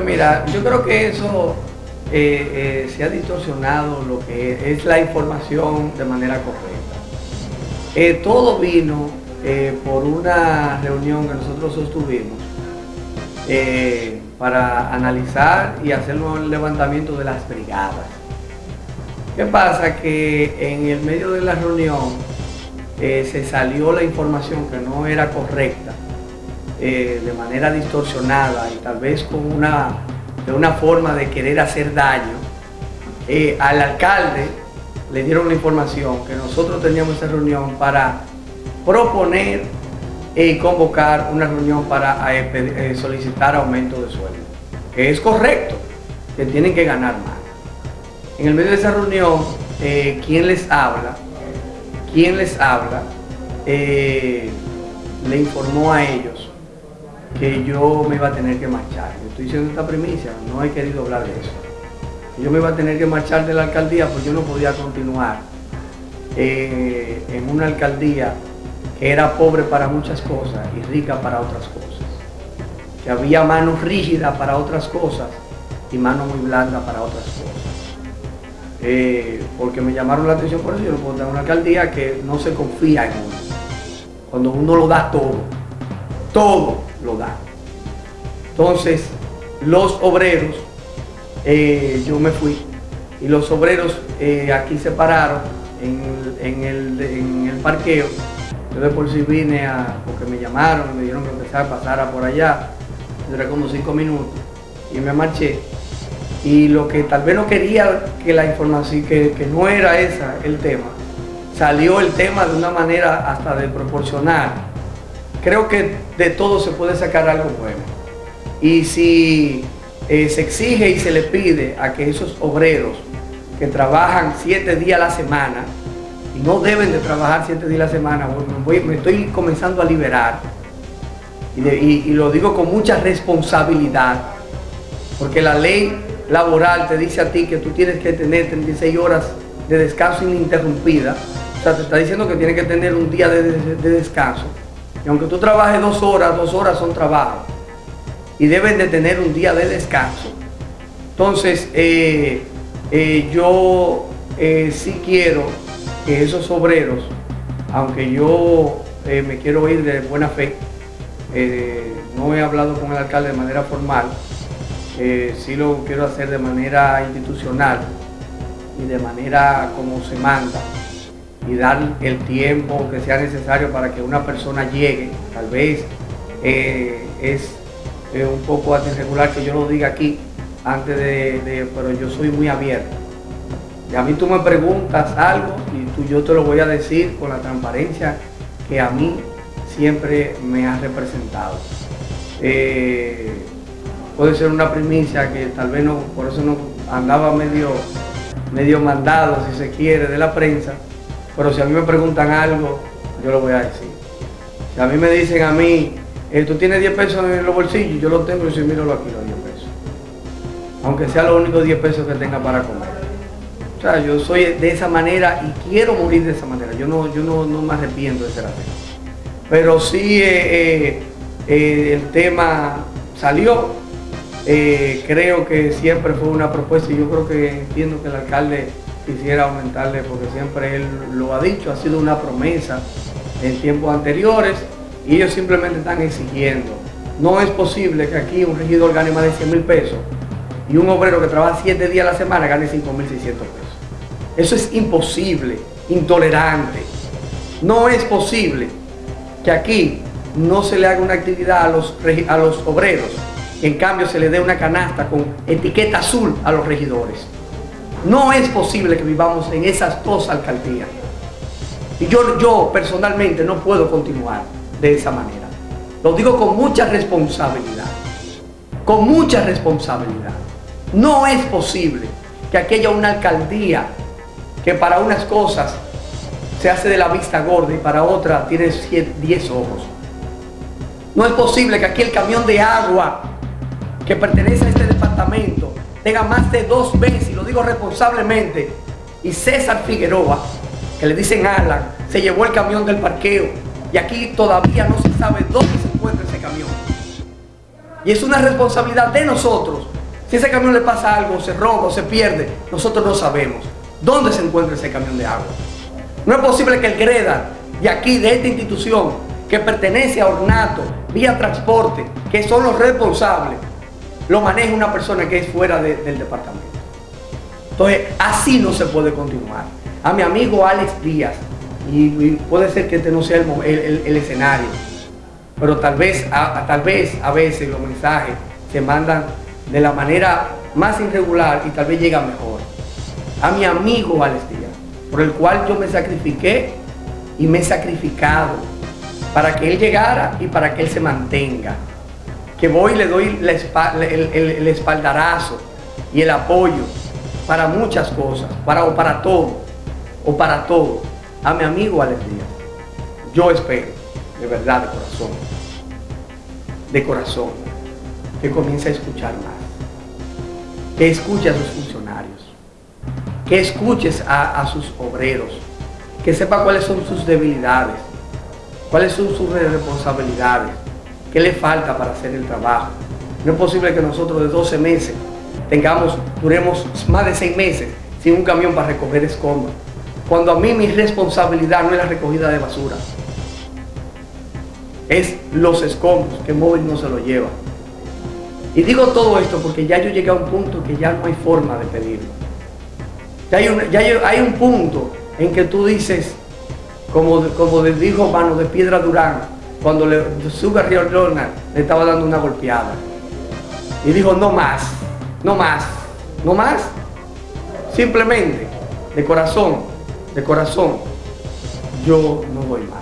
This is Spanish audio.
Mira, yo creo que eso eh, eh, se ha distorsionado lo que es la información de manera correcta. Eh, todo vino por una reunión que nosotros sostuvimos para analizar y hacer un levantamiento de las brigadas. ¿Qué pasa? Que en el medio de la reunión se salió la información que no era correcta eh, de manera distorsionada y tal vez con una, de una forma de querer hacer daño, eh, al alcalde le dieron la información que nosotros teníamos esa reunión para proponer y convocar una reunión para eh, solicitar aumento de sueldo, que es correcto, que tienen que ganar más. En el medio de esa reunión, ¿quién les habla? ¿Quién les habla? le informó a ellos que yo me iba a tener que marchar. estoy diciendo esta primicia, no he querido hablar de eso. Yo me iba a tener que marchar de la alcaldía porque yo no podía continuar eh, en una alcaldía que era pobre para muchas cosas y rica para otras cosas. Que había manos rígidas para otras cosas y manos muy blandas para otras cosas. Eh, porque me llamaron la atención por eso, yo no puedo tener una alcaldía que no se confía en uno. Cuando uno lo da todo, todo lo da. Entonces, los obreros, eh, yo me fui, y los obreros eh, aquí se pararon en, el, parqueo. Yo de por sí vine a, porque me llamaron, me dijeron que empezara a pasar por allá, duré como cinco minutos, y me marché. Y lo que tal vez no quería que la información, que, que no era esa el tema, salió el tema de una manera hasta de proporcionar creo que de todo se puede sacar algo bueno. Y si eh, se exige y se le pide a que esos obreros que trabajan siete días a la semana, y no deben de trabajar siete días a la semana, me estoy comenzando a liberar, y, lo digo con mucha responsabilidad, porque la ley laboral te dice a ti que tú tienes que tener 36 horas de descanso ininterrumpida, o sea, te está diciendo que tienes que tener un día de descanso. Y aunque tú trabajes dos horas, dos horas son trabajo. Y deben de tener un día de descanso. Entonces, eh, eh, yo eh, sí quiero que esos obreros, aunque yo me quiero ir de buena fe, no he hablado con el alcalde de manera formal, sí lo quiero hacer de manera institucional y de manera como se manda y dar el tiempo que sea necesario para que una persona llegue. Tal vez eh, es eh, un poco irregular que yo lo diga aquí, antes de, pero yo soy muy abierto. Y a mí tú me preguntas algo y tú, yo te lo voy a decir con la transparencia que a mí siempre me ha representado. Eh, puede ser una primicia que tal vez no, por eso no andaba medio, medio mandado, si se quiere, de la prensa, pero si a mí me preguntan algo, yo lo voy a decir. Si a mí me dicen a mí, eh, tú tienes 10 pesos en los bolsillos, yo lo tengo y si miro aquí los 10 pesos. Aunque sea los únicos 10 pesos que tenga para comer. O sea, yo soy de esa manera y quiero morir de esa manera. Yo no, yo no, me arrepiento de ser así. Pero sí eh, eh, el tema salió. creo que siempre fue una propuesta y yo creo que entiendo que el alcalde quisiera aumentarle porque siempre él lo ha dicho, ha sido una promesa en tiempos anteriores y ellos simplemente están exigiendo. No es posible que aquí un regidor gane más de 100 mil pesos y un obrero que trabaja 7 días a la semana gane 5 mil 600 pesos. Eso es imposible, intolerante. No es posible que aquí no se le haga una actividad a los, a los obreros en cambio se le dé una canasta con etiqueta azul a los regidores. No es posible que vivamos en esas dos alcaldías. Y yo, yo personalmente no puedo continuar de esa manera. Lo digo con mucha responsabilidad. Con mucha responsabilidad. No es posible que aquí haya una alcaldía que para unas cosas se hace de la vista gorda y para otra tiene 10 ojos. No es posible que aquí el camión de agua que pertenece a este departamento tenga más de dos veces, responsablemente, y César Figueroa, que le dicen Alan, se llevó el camión del parqueo y aquí todavía no se sabe dónde se encuentra ese camión. Y es una responsabilidad de nosotros. Si ese camión le pasa algo, se roba o se pierde, nosotros no sabemos dónde se encuentra ese camión de agua. No es posible que el GREDA de aquí, de esta institución, que pertenece a Ornato, vía transporte, que son los responsables, lo maneje una persona que es fuera del departamento. Entonces, así no se puede continuar. A mi amigo Alex Díaz, y, puede ser que este no sea el, escenario, pero tal vez, a, tal vez a veces los mensajes se mandan de la manera más irregular y tal vez llega mejor. A mi amigo Alex Díaz, por el cual yo me sacrifiqué y me he sacrificado para que él llegara y para que él se mantenga. Que voy y le doy el, espaldarazo y el apoyo para muchas cosas, para, o para todo, o para todo a mi amigo Alex. Yo espero, de verdad, de corazón, de corazón, que comience a escuchar más, que escuche a sus funcionarios, que escuches a, sus obreros, que sepa cuáles son sus debilidades, cuáles son sus responsabilidades, qué le falta para hacer el trabajo. No es posible que nosotros de 12 meses tengamos, duremos más de 6 meses sin un camión para recoger escombros cuando a mí mi responsabilidad no es la recogida de basura. Es los escombros que móvil no se lo lleva. Y digo todo esto porque ya yo llegué a un punto que ya no hay forma de pedirlo. Ya hay un, hay, un punto en que tú dices, como, como dijo Mano de Piedra Durán, cuando le, sube a Río Ronald, le estaba dando una golpeada. Y dijo, no más, no más, no más. Simplemente, de corazón, de corazón, yo no voy más.